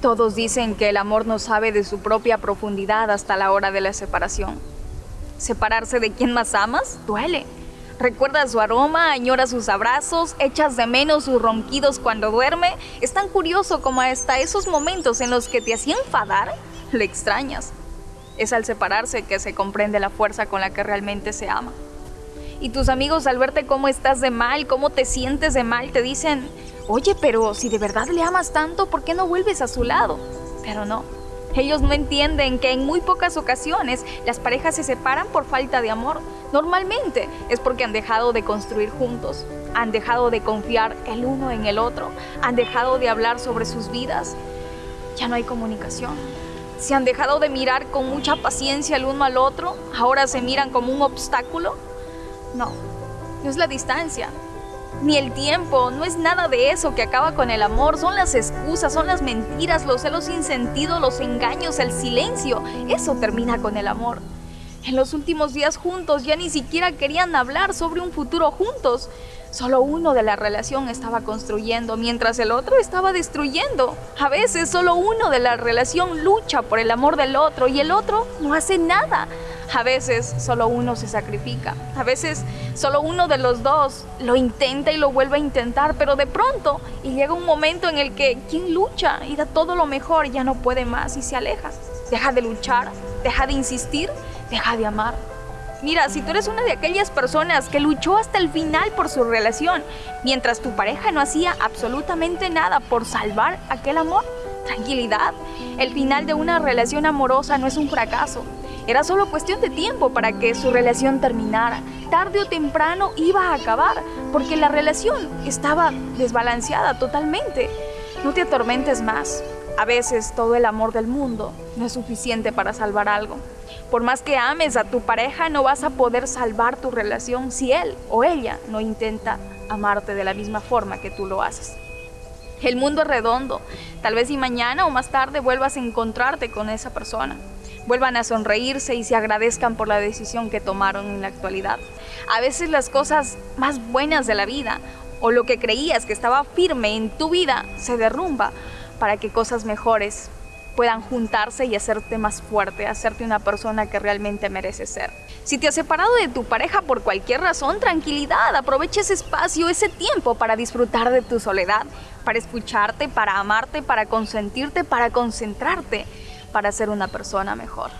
Todos dicen que el amor no sabe de su propia profundidad hasta la hora de la separación. Separarse de quien más amas duele. Recuerdas su aroma, añora sus abrazos, echas de menos sus ronquidos cuando duerme. Es tan curioso como hasta esos momentos en los que te hacían enfadar, le extrañas. Es al separarse que se comprende la fuerza con la que realmente se ama. Y tus amigos al verte cómo estás de mal, cómo te sientes de mal, te dicen, Oye, pero si de verdad le amas tanto, ¿por qué no vuelves a su lado? Pero no. Ellos no entienden que en muy pocas ocasiones las parejas se separan por falta de amor. Normalmente es porque han dejado de construir juntos, han dejado de confiar el uno en el otro, han dejado de hablar sobre sus vidas. Ya no hay comunicación. Se han dejado de mirar con mucha paciencia el uno al otro, ahora se miran como un obstáculo. No, no es la distancia, ni el tiempo, no es nada de eso que acaba con el amor, son las excusas, son las mentiras, los celos sin sentido, los engaños, el silencio, eso termina con el amor. En los últimos días juntos ya ni siquiera querían hablar sobre un futuro juntos. Solo uno de la relación estaba construyendo mientras el otro estaba destruyendo. A veces solo uno de la relación lucha por el amor del otro y el otro no hace nada. A veces solo uno se sacrifica. A veces solo uno de los dos lo intenta y lo vuelve a intentar, pero de pronto y llega un momento en el que quien lucha y da todo lo mejor ya no puede más y se aleja. Deja de luchar, deja de insistir, deja de amar. Mira, si tú eres una de aquellas personas que luchó hasta el final por su relación, mientras tu pareja no hacía absolutamente nada por salvar aquel amor, tranquilidad. El final de una relación amorosa no es un fracaso. Era solo cuestión de tiempo para que su relación terminara. Tarde o temprano iba a acabar, porque la relación estaba desbalanceada totalmente. No te atormentes más. A veces todo el amor del mundo no es suficiente para salvar algo. Por más que ames a tu pareja, no vas a poder salvar tu relación si él o ella no intenta amarte de la misma forma que tú lo haces. El mundo es redondo. Tal vez si mañana o más tarde vuelvas a encontrarte con esa persona. Vuelvan a sonreírse y se agradezcan por la decisión que tomaron en la actualidad. A veces las cosas más buenas de la vida o lo que creías que estaba firme en tu vida se derrumba para que cosas mejores puedan juntarse y hacerte más fuerte, hacerte una persona que realmente mereces ser. Si te has separado de tu pareja por cualquier razón, tranquilidad, aprovecha ese espacio, ese tiempo para disfrutar de tu soledad, para escucharte, para amarte, para consentirte, para concentrarte, para ser una persona mejor.